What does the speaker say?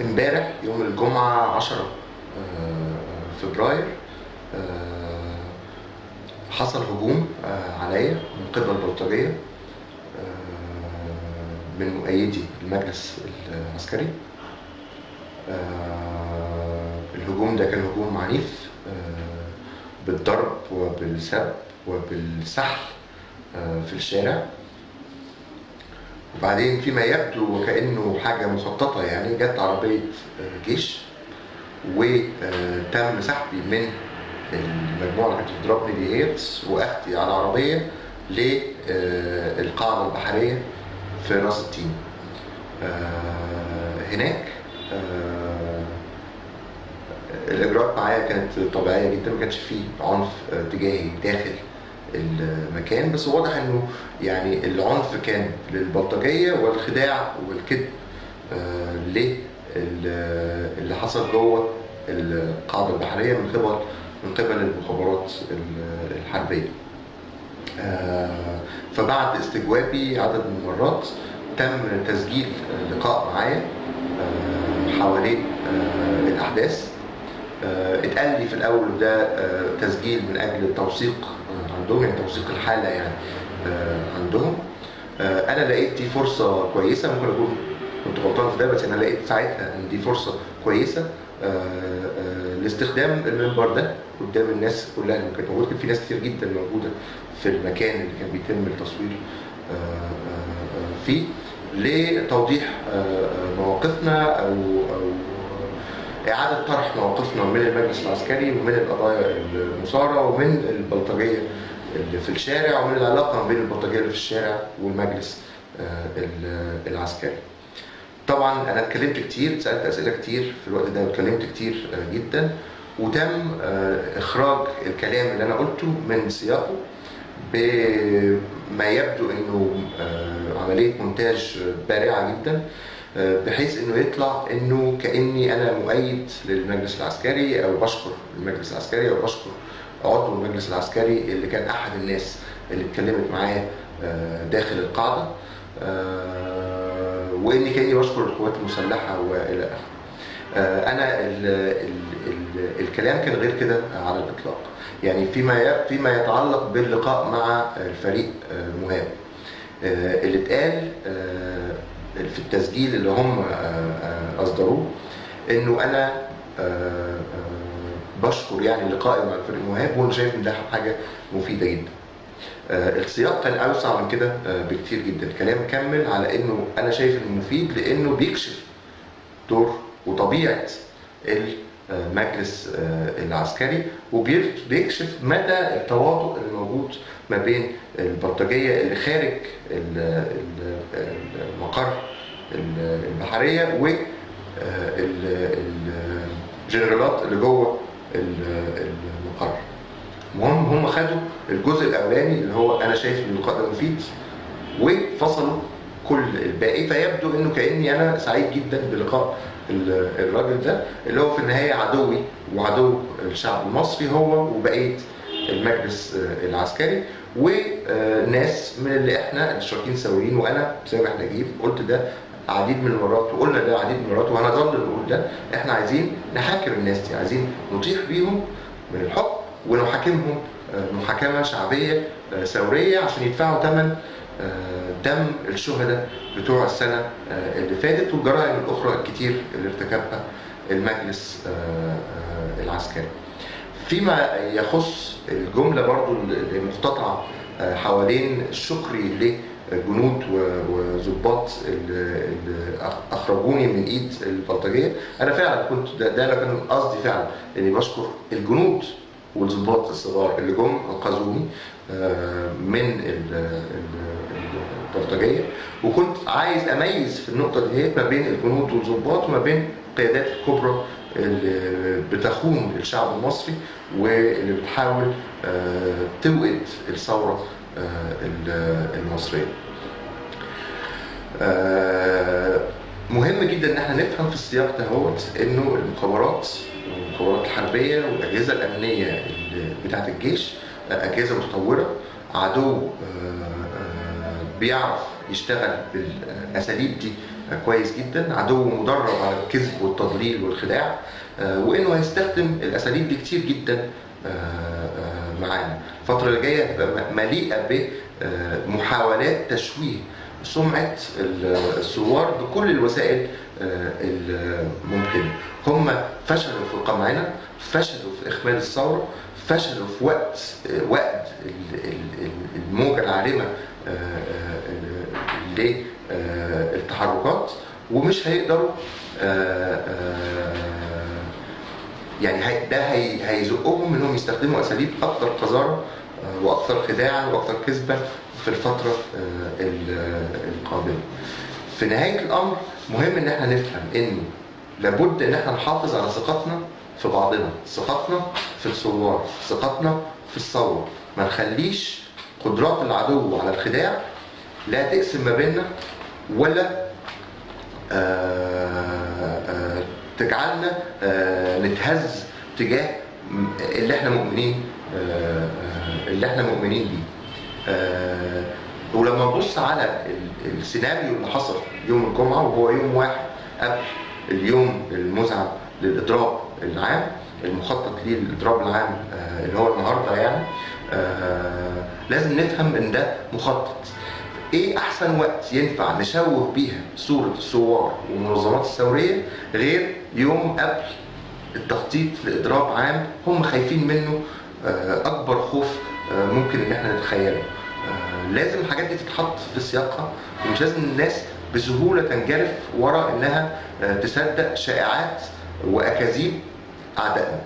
امبارح يوم الجمعة 10 فبراير حصل هجوم عليا من قبل البلطجية من مؤيدي المجلس العسكري. الهجوم ده كان هجوم عنيف بالضرب وبالسب وبالسحل في الشارع. وبعدين فيما يبدو وكأنه حاجة مخططة يعني جت عربية جيش وتم سحبي من المجموعة اللي كانت بتضربني ديت وأخدي على عربية للقاعدة البحرية في راس التين. هناك الإجراءات معايا كانت طبيعية جدا ما كانش فيه عنف تجاهي داخل. المكان بس واضح إنه يعني العنف كان للبلطجية والخداع والكذب آه اللي حصل جوه القاعدة البحرية من قبل من قبل المخابرات الحربية. آه فبعد استجوابي عدد من المرات تم تسجيل لقاء معايا آه حوالين الأحداث اتقال لي في الأول ده تسجيل من أجل التوثيق عندهم يعني توثيق الحالة يعني عندهم. أنا لقيت دي فرصة كويسة ممكن أكون كنت غلطان في ده بس أنا لقيت ساعتها إن دي فرصة كويسة لاستخدام المنبر ده قدام الناس كلها اللي كانت موجودة في ناس كتير جدا موجودة في المكان اللي كان بيتم التصوير فيه لتوضيح مواقفنا أو أو إعادة طرح مواقفنا من المجلس العسكري ومن القضايا المثارة ومن البلطجية اللي في الشارع ومن العلاقة بين البلطجية اللي في الشارع والمجلس العسكري. طبعا أنا اتكلمت كتير سألت أسئلة كتير في الوقت ده واتكلمت كتير جدا وتم إخراج الكلام اللي أنا قلته من سياقه بما يبدو إنه عملية مونتاج بارعة جدا بحيث إنه يطلع إنه كأني أنا مؤيد للمجلس العسكري أو بشكر المجلس العسكري أو بشكر عضو المجلس العسكري اللي كان أحد الناس اللي اتكلمت معايا داخل القاعدة وإني كأني بشكر القوات المسلحة وإلى آخره. أنا ال ال ال الكلام كان غير كده على الإطلاق يعني فيما فيما يتعلق باللقاء مع الفريق مهاب اللي اتقال في التسجيل اللي هم أصدروه إنه أنا بشكر يعني لقائي مع الفريق مهاب وأنا شايف إن ده حاجة مفيدة جدا. السياق كان أوسع من كده بكتير جدا، الكلام كمل على إنه أنا شايف إنه مفيد لإنه بيكشف دور وطبيعة المجلس العسكري وبيكشف مدى التواطؤ الموجود ما بين البلطجيه اللي خارج المقر البحرية والجنرالات اللي جوه المقر. المهم هم خدوا الجزء الأولاني اللي هو أنا شايف ان اللقاء ده مفيد وفصلوا كل الباقي فيبدو إنه كأني أنا سعيد جدا بلقاء الراجل ده اللي هو في النهاية عدوي وعدو الشعب المصري هو وبقية المجلس العسكري وناس من اللي إحنا الاشتراكيين سويين وأنا سامح نجيب قلت ده عديد من المرات وقلنا ده عديد من المرات وهنظل نقول ده. إحنا عايزين نحاكم الناس دي عايزين نطيح بيهم من الحكم ونحاكمهم محاكمة شعبية ثوريه عشان يدفعوا ثمن دم الشهداء بتوع السنة اللي فاتت والجرائم الأخرى الكتير اللي ارتكبها المجلس العسكري. فيما يخص الجملة برضو المقتطعه حوالين شكري لجنود وظباط اللي أخرجوني من إيد البلطجية أنا فعلا كنت ده, ده كان قصدي فعلا إني بشكر الجنود والظباط الصغار اللي جم أنقذوني من البلطجية وكنت عايز أميز في النقطة دي ما بين الجنود والظباط وما بين القيادات الكبرى اللي بتخون الشعب المصري واللي بتحاول توقد الثورة المصرية. مهم جدا إن إحنا نفهم في السياق ده إنه المخابرات المخابرات الحربية والأجهزة الأمنية بتاعة الجيش أجهزة متطورة عدو بيعرف يشتغل بالأساليب دي كويس جدا عدو مدرب على الكذب والتضليل والخداع آه، وإنه هيستخدم الأساليب دي كتير جدا آه، آه، معانا. الفترة اللي جاية هتبقى مليئة بمحاولات تشويه سمعة الثوار بكل الوسائل الممكنة. هم فشلوا في قمعنا فشلوا في إخماد الثورة فشلوا في وقت وقت الموجة العارمة للتحركات ومش هيقدروا يعني ده هيزقهم إنهم يستخدموا أساليب أكثر قذارة وأكثر خداعا وأكثر كذبا في الفترة القادمة. في نهاية الأمر مهم إن إحنا نفهم إنه لابد إن إحنا نحافظ على ثقتنا في بعضنا، ثقتنا في الثوار، ثقتنا في الثورة، ما نخليش قدرات العدو على الخداع لا تقسم ما بيننا ولا آآ تجعلنا نتهز تجاه اللي إحنا مؤمنين اللي إحنا مؤمنين بيه. ولما نبص على السيناريو اللي حصل يوم الجمعة وهو يوم واحد قبل اليوم المزعم للإضراب العام المخطط ليه الاضراب العام اللي هو النهارده يعني لازم نفهم إن ده مخطط. إيه أحسن وقت ينفع نشوه بيها صورة الثوار والمنظمات الثورية غير يوم قبل التخطيط لإضراب عام هم خايفين منه أكبر خوف ممكن إن إحنا نتخيله. لازم الحاجات دي تتحط في سياقها ومش لازم الناس بسهولة تنجرف ورا إنها تصدق شائعات وأكاذيب أعدائنا.